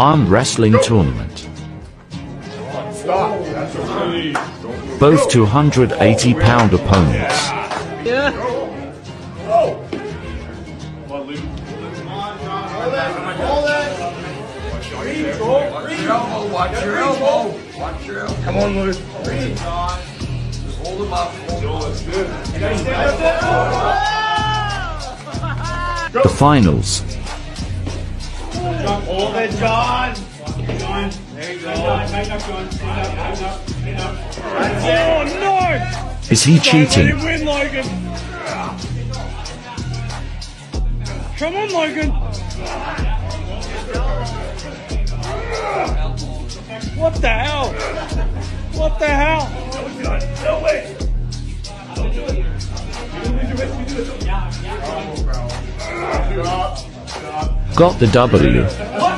arm wrestling tournament. Both 280 pound opponents. Come on, Luke. The finals. Hold it, John. John. There you go. Back up, John. Stand up, back up, stand up. Oh, no. Is he cheating? win, Logan. Come on, Logan. What the hell? What the hell? No way. Don't do it. You do it. You do it. Got the W.